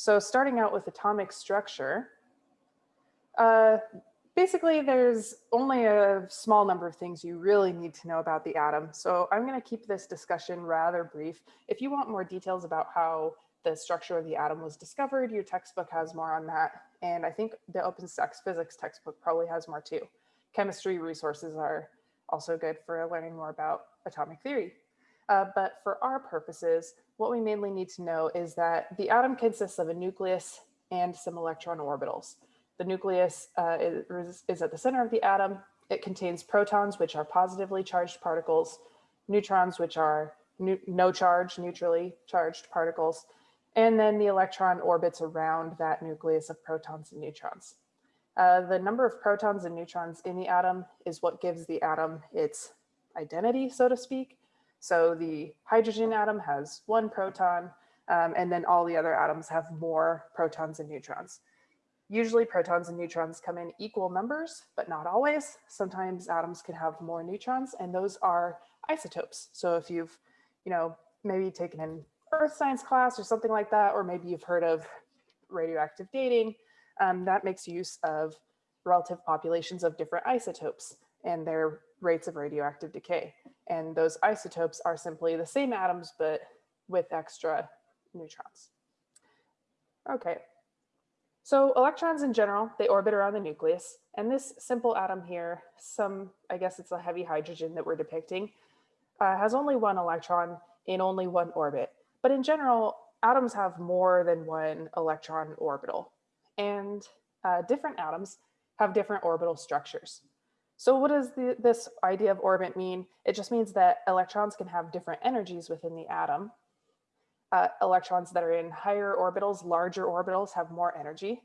So starting out with atomic structure, uh, basically there's only a small number of things you really need to know about the atom. So I'm going to keep this discussion rather brief. If you want more details about how the structure of the atom was discovered, your textbook has more on that. And I think the OpenStax physics textbook probably has more too. Chemistry resources are also good for learning more about atomic theory. Uh, but for our purposes, what we mainly need to know is that the atom consists of a nucleus and some electron orbitals. The nucleus uh, is, is at the center of the atom. It contains protons, which are positively charged particles, neutrons, which are no charge, neutrally charged particles, and then the electron orbits around that nucleus of protons and neutrons. Uh, the number of protons and neutrons in the atom is what gives the atom its identity, so to speak. So the hydrogen atom has one proton, um, and then all the other atoms have more protons and neutrons. Usually protons and neutrons come in equal numbers, but not always. Sometimes atoms can have more neutrons, and those are isotopes. So if you've, you know, maybe taken an earth science class or something like that, or maybe you've heard of radioactive dating, um, that makes use of relative populations of different isotopes and their rates of radioactive decay. And those isotopes are simply the same atoms, but with extra neutrons. Okay, so electrons in general, they orbit around the nucleus. And this simple atom here, some, I guess it's a heavy hydrogen that we're depicting, uh, has only one electron in only one orbit. But in general, atoms have more than one electron orbital. And uh, different atoms have different orbital structures. So what does the, this idea of orbit mean? It just means that electrons can have different energies within the atom. Uh, electrons that are in higher orbitals, larger orbitals have more energy.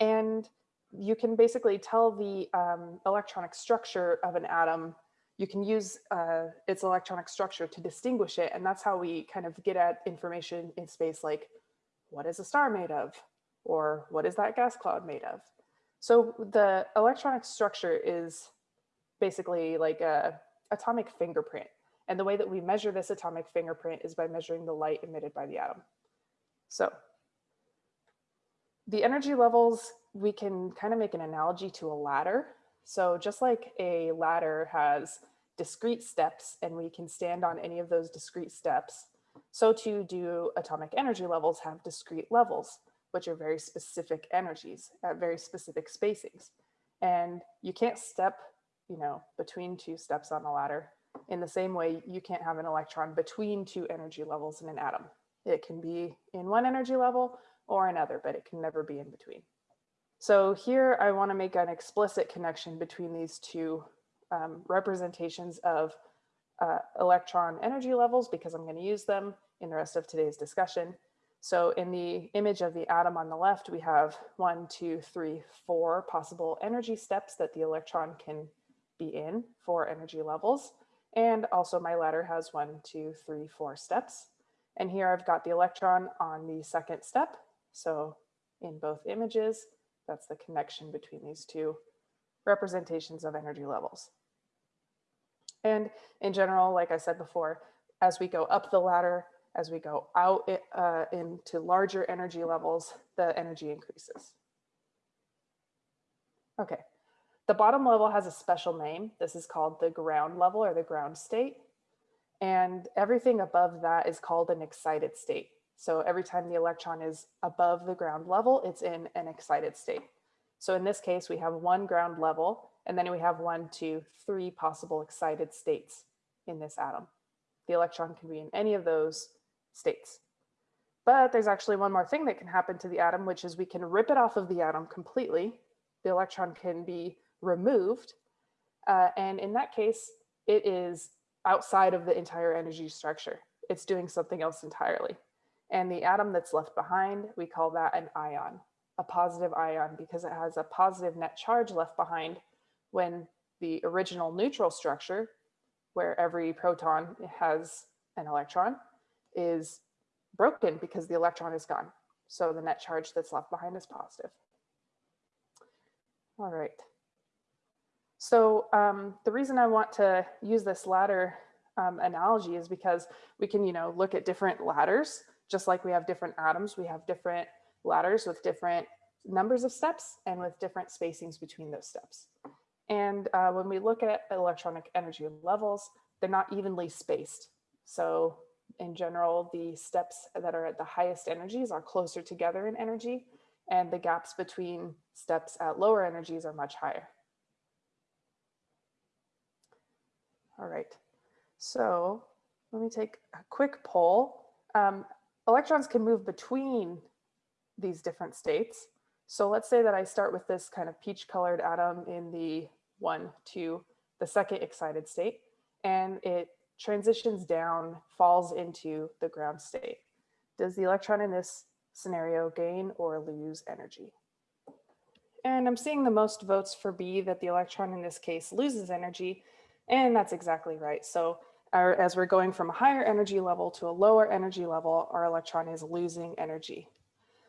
And you can basically tell the um, electronic structure of an atom. You can use uh, its electronic structure to distinguish it. And that's how we kind of get at information in space like, what is a star made of? Or what is that gas cloud made of? So the electronic structure is basically like a atomic fingerprint. And the way that we measure this atomic fingerprint is by measuring the light emitted by the atom. So the energy levels, we can kind of make an analogy to a ladder. So just like a ladder has discrete steps and we can stand on any of those discrete steps, so too do atomic energy levels have discrete levels which are very specific energies at very specific spacings. And you can't step, you know, between two steps on a ladder. In the same way, you can't have an electron between two energy levels in an atom. It can be in one energy level or another, but it can never be in between. So here I want to make an explicit connection between these two um, representations of uh, electron energy levels because I'm going to use them in the rest of today's discussion. So in the image of the atom on the left, we have one, two, three, four possible energy steps that the electron can be in for energy levels. And also my ladder has one, two, three, four steps. And here I've got the electron on the second step. So in both images, that's the connection between these two representations of energy levels. And in general, like I said before, as we go up the ladder, as we go out uh, into larger energy levels, the energy increases. Okay, the bottom level has a special name. This is called the ground level or the ground state. And everything above that is called an excited state. So every time the electron is above the ground level, it's in an excited state. So in this case, we have one ground level, and then we have one, two, three possible excited states in this atom. The electron can be in any of those states. But there's actually one more thing that can happen to the atom, which is we can rip it off of the atom completely. The electron can be removed. Uh, and in that case, it is outside of the entire energy structure. It's doing something else entirely. And the atom that's left behind, we call that an ion, a positive ion, because it has a positive net charge left behind when the original neutral structure, where every proton has an electron, is broken because the electron is gone. So the net charge that's left behind is positive. All right. So um, the reason I want to use this ladder um, analogy is because we can, you know, look at different ladders just like we have different atoms, we have different ladders with different numbers of steps and with different spacings between those steps. And uh, when we look at electronic energy levels, they're not evenly spaced. So in general, the steps that are at the highest energies are closer together in energy and the gaps between steps at lower energies are much higher. All right, so let me take a quick poll. Um, electrons can move between these different states. So let's say that I start with this kind of peach colored atom in the one, two, the second excited state, and it transitions down, falls into the ground state. Does the electron in this scenario gain or lose energy? And I'm seeing the most votes for B that the electron in this case loses energy. And that's exactly right. So our, as we're going from a higher energy level to a lower energy level, our electron is losing energy.